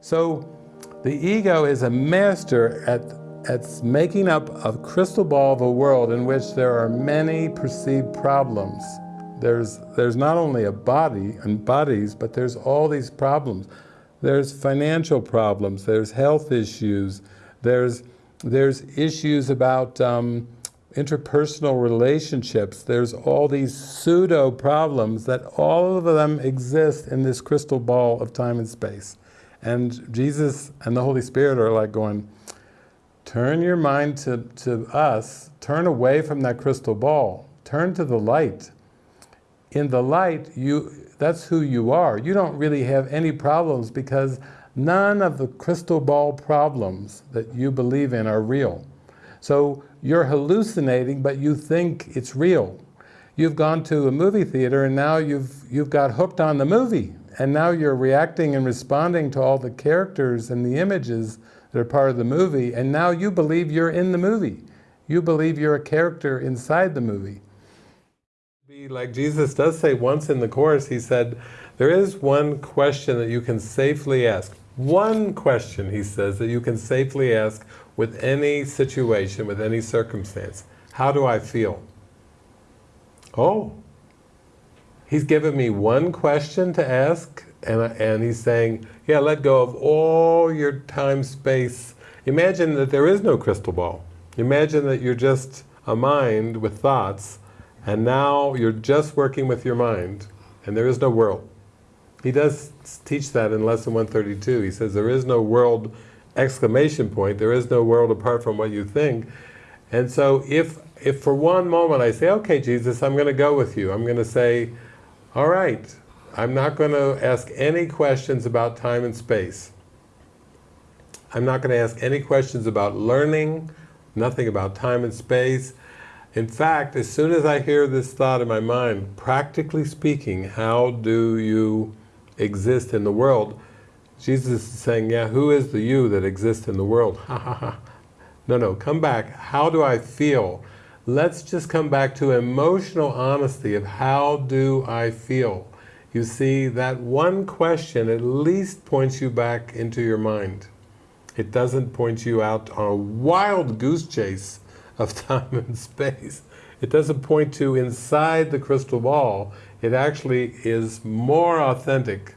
So the ego is a master at, at making up a crystal ball of a world in which there are many perceived problems. There's, there's not only a body and bodies, but there's all these problems. There's financial problems, there's health issues, there's, there's issues about um, interpersonal relationships, there's all these pseudo problems that all of them exist in this crystal ball of time and space. And Jesus and the Holy Spirit are like going, turn your mind to, to us, turn away from that crystal ball, turn to the light. In the light, you, that's who you are. You don't really have any problems because none of the crystal ball problems that you believe in are real. So you're hallucinating, but you think it's real. You've gone to a movie theater and now you've, you've got hooked on the movie and now you're reacting and responding to all the characters and the images that are part of the movie, and now you believe you're in the movie. You believe you're a character inside the movie. Like Jesus does say once in the Course, he said, there is one question that you can safely ask. One question, he says, that you can safely ask with any situation, with any circumstance. How do I feel? Oh, He's given me one question to ask, and, and he's saying, yeah, let go of all your time, space. Imagine that there is no crystal ball. Imagine that you're just a mind with thoughts, and now you're just working with your mind, and there is no world. He does teach that in lesson 132. He says there is no world exclamation point, there is no world apart from what you think. And so if, if for one moment I say, okay Jesus, I'm going to go with you, I'm going to say, all right, I'm not going to ask any questions about time and space. I'm not going to ask any questions about learning, nothing about time and space. In fact, as soon as I hear this thought in my mind, practically speaking, how do you exist in the world? Jesus is saying, yeah, who is the you that exists in the world? Ha ha ha. No, no, come back. How do I feel? Let's just come back to emotional honesty of how do I feel. You see, that one question at least points you back into your mind. It doesn't point you out on a wild goose chase of time and space. It doesn't point to inside the crystal ball. It actually is more authentic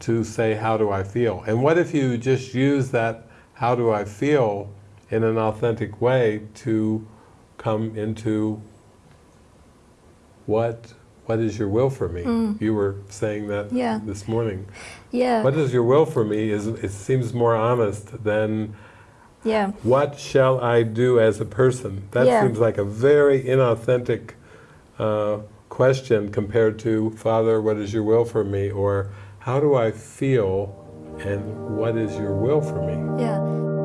to say, how do I feel? And what if you just use that, how do I feel, in an authentic way to come into what what is your will for me? Mm. You were saying that yeah. this morning. Yeah. What is your will for me is it seems more honest than yeah. what shall I do as a person? That yeah. seems like a very inauthentic uh, question compared to Father, what is your will for me? Or how do I feel and what is your will for me? Yeah.